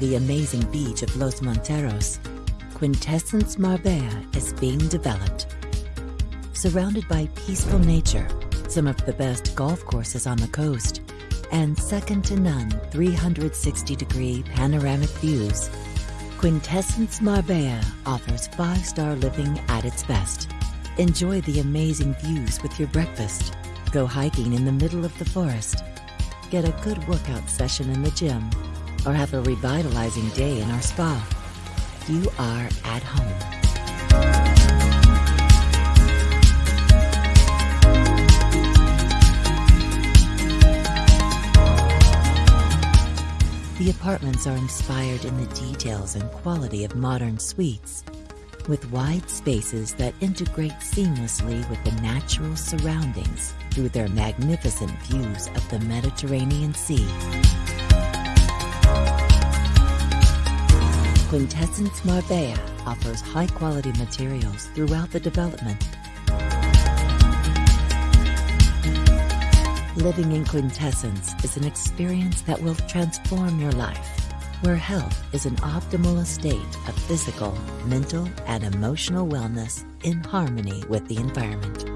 the amazing beach of Los Monteros, Quintessence Marbella is being developed. Surrounded by peaceful nature, some of the best golf courses on the coast, and second to none 360 degree panoramic views, Quintessence Marbella offers five star living at its best. Enjoy the amazing views with your breakfast. Go hiking in the middle of the forest. Get a good workout session in the gym. Or have a revitalizing day in our spa. You are at home. The apartments are inspired in the details and quality of modern suites, with wide spaces that integrate seamlessly with the natural surroundings through their magnificent views of the Mediterranean Sea. Quintessence Marbella offers high quality materials throughout the development. Living in Quintessence is an experience that will transform your life, where health is an optimal state of physical, mental, and emotional wellness in harmony with the environment.